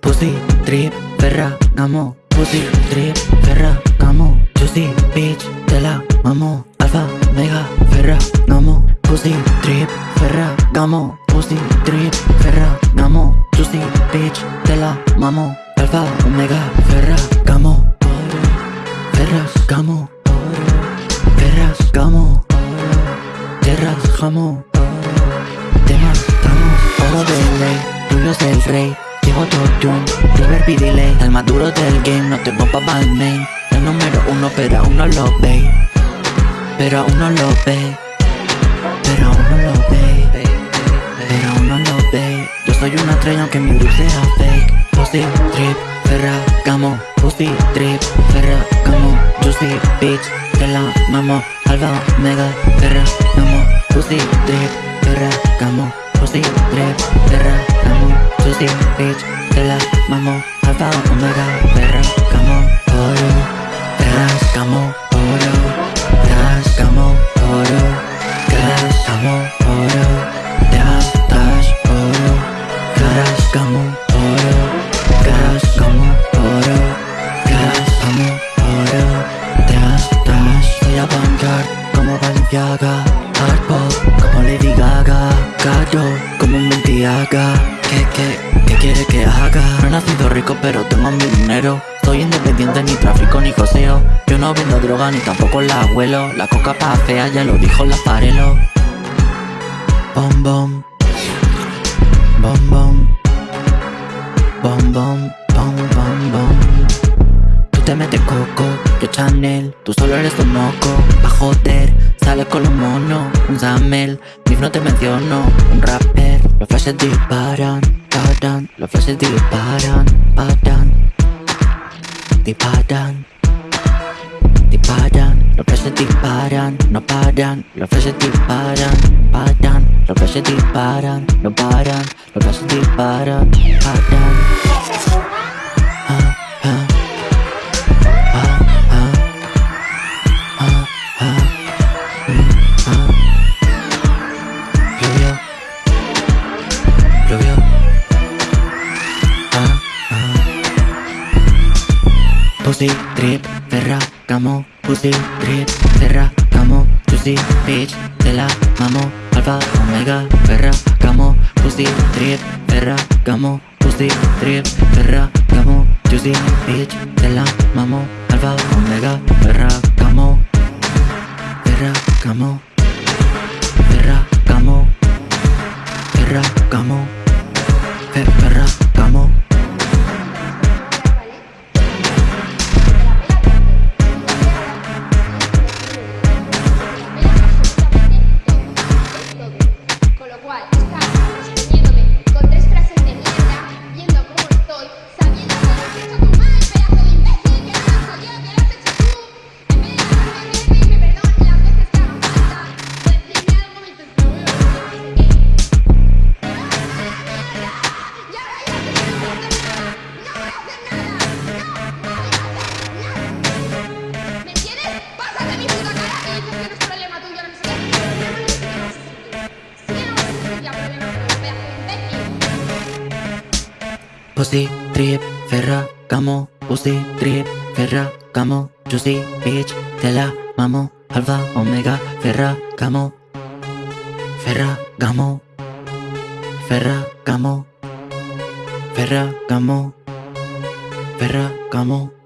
Pussy, trip, Ferragamo Pussy, trip, Ferragamo Juicy, bitch, te la mamo. Alfa, mega, Ferragamo Pussy, trip, Ferragamo Pussy, trip, Ferragamo Juicy, bitch, te la mamo. Alfa, omega, Ferragamo Ferragamo Ferragamo Jamón Te matamos, oro de ley Julio es el rey. Llego Tune, River P delay El más duro del game, no tengo pa' main. El número uno, pero aún no lo ve. Pero aún no lo ve. Pero aún no lo ve. Pero aún no lo ve. Yo soy una estrella aunque mi grupo sea fake. Pussy, trip, Ferragamo Pussy, trip, Ferragamo Juicy, bitch, te la mamo. Alba, mega, Ferragamo Pussy, trip, Ferragamo Pussy, trip, Ferragamo Juicy, bitch, te la mamo. Alfa, omega, Ferragamo Oro, Ferragamo Oro, Ferragamo Oro Ferragamo Oro Dash, oro Ferragamo Oro Ferragamo Oro Ferragamo Oro Dash, dash Soy avant-garde como Balenciaga ¿Qué, qué, qué quiere que haga? No he nacido rico pero tengo mi dinero. Soy independiente, ni tráfico ni joseo. Yo no vendo droga ni tampoco la abuelo La coca pa' fea ya lo dijo la Farelo Bom bom. Bom bom. Bom bom Bom bom bom. Tú te metes coco, yo Chanel. Tú solo eres un moco, pa' joder Sales con los monos, un Samel Mif no te menciono, un rapper Los flashes disparan, paran Los flashes disparan, paran Disparan Disparan, los flashes disparan, no paran Los flashes disparan, paran Los flashes disparan, no paran Los flashes disparan, paran Pussy, trip, Ferragamo Pussy, trip, Ferragamo Juicy, bitch, te la mamo Alfa, omega, Ferragamo Pussy, trip, Ferragamo Pussy, trip, Ferragamo Juicy, bitch, te la mamo Alfa, omega, Ferragamo Ferragamo Ferragamo Ferragamo Fe- Ferragamo Con Pussy, trip, Ferragamo Pussy, trip, Ferragamo Juicy, bitch, te la mamo. Alfa, omega, Ferragamo Ferragamo Ferragamo Ferragamo Ferragamo